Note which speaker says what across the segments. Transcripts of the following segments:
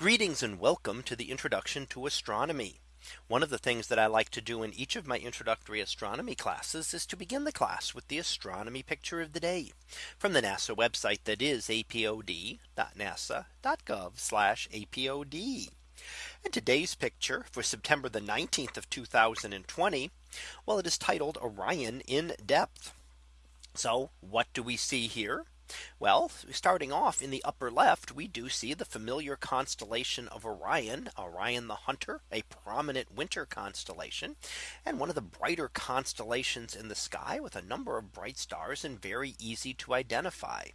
Speaker 1: Greetings and welcome to the introduction to astronomy. One of the things that I like to do in each of my introductory astronomy classes is to begin the class with the astronomy picture of the day from the NASA website that is apod.nasa.gov apod. And today's picture for September the 19th of 2020. Well, it is titled Orion in depth. So what do we see here? Well, starting off in the upper left, we do see the familiar constellation of Orion, Orion the Hunter, a prominent winter constellation, and one of the brighter constellations in the sky with a number of bright stars and very easy to identify.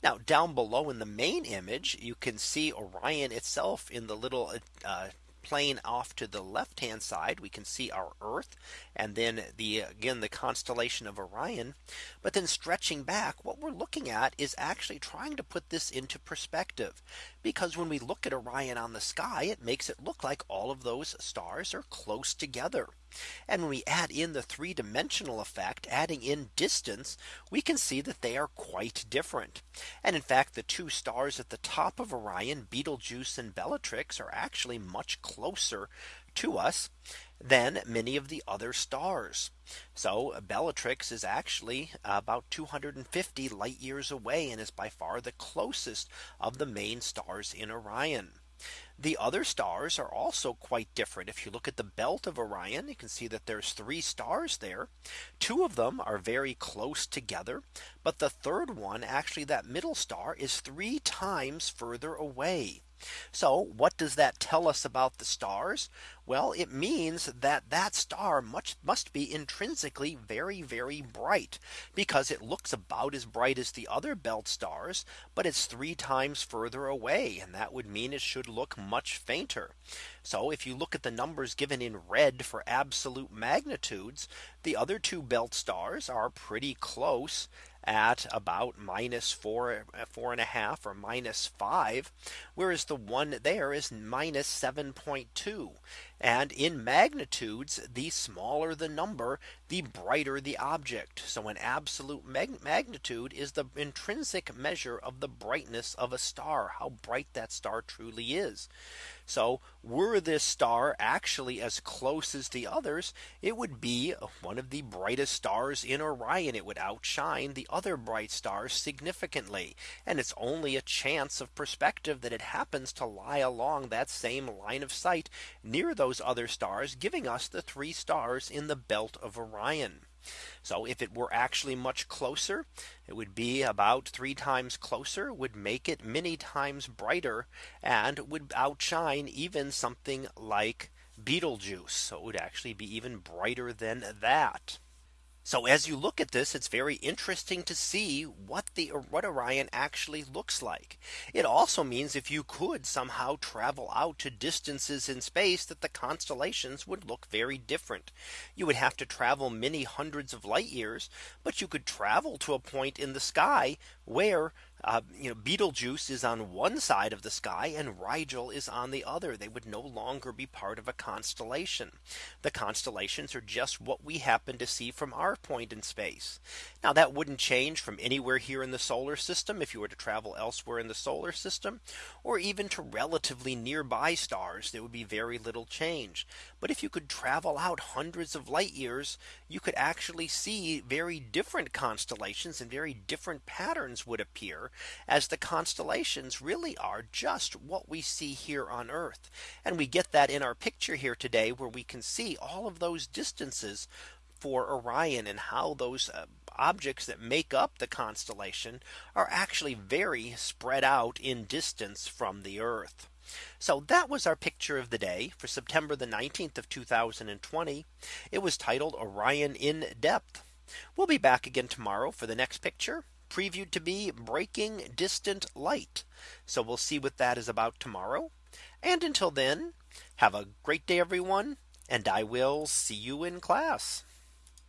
Speaker 1: Now down below in the main image, you can see Orion itself in the little uh, plane off to the left hand side we can see our Earth and then the again the constellation of Orion. But then stretching back what we're looking at is actually trying to put this into perspective. Because when we look at Orion on the sky it makes it look like all of those stars are close together. And when we add in the three dimensional effect adding in distance, we can see that they are quite different. And in fact, the two stars at the top of Orion Betelgeuse and Bellatrix are actually much closer to us than many of the other stars. So Bellatrix is actually about 250 light years away and is by far the closest of the main stars in Orion. The other stars are also quite different. If you look at the belt of Orion, you can see that there's three stars there. Two of them are very close together. But the third one actually that middle star is three times further away. So what does that tell us about the stars? Well, it means that that star much must be intrinsically very, very bright because it looks about as bright as the other belt stars, but it's three times further away. And that would mean it should look much fainter. So if you look at the numbers given in red for absolute magnitudes, the other two belt stars are pretty close at about minus four, uh, four and a half or minus five, whereas the one there is minus 7.2. And in magnitudes, the smaller the number, the brighter the object. So an absolute mag magnitude is the intrinsic measure of the brightness of a star, how bright that star truly is. So were this star actually as close as the others, it would be one of the brightest stars in Orion. It would outshine the other bright stars significantly. And it's only a chance of perspective that it happens to lie along that same line of sight near those other stars, giving us the three stars in the belt of Orion. So if it were actually much closer, it would be about three times closer would make it many times brighter and would outshine even something like Betelgeuse. So it would actually be even brighter than that. So as you look at this, it's very interesting to see what the what Orion actually looks like. It also means if you could somehow travel out to distances in space that the constellations would look very different. You would have to travel many hundreds of light years, but you could travel to a point in the sky where uh, you know, Betelgeuse is on one side of the sky and Rigel is on the other. They would no longer be part of a constellation. The constellations are just what we happen to see from our point in space. Now that wouldn't change from anywhere here in the solar system if you were to travel elsewhere in the solar system or even to relatively nearby stars there would be very little change. But if you could travel out hundreds of light years you could actually see very different constellations and very different patterns would appear as the constellations really are just what we see here on Earth. And we get that in our picture here today where we can see all of those distances for Orion and how those uh, objects that make up the constellation are actually very spread out in distance from the Earth. So that was our picture of the day for September the 19th of 2020. It was titled Orion in depth. We'll be back again tomorrow for the next picture previewed to be breaking distant light. So we'll see what that is about tomorrow. And until then, have a great day, everyone, and I will see you in class.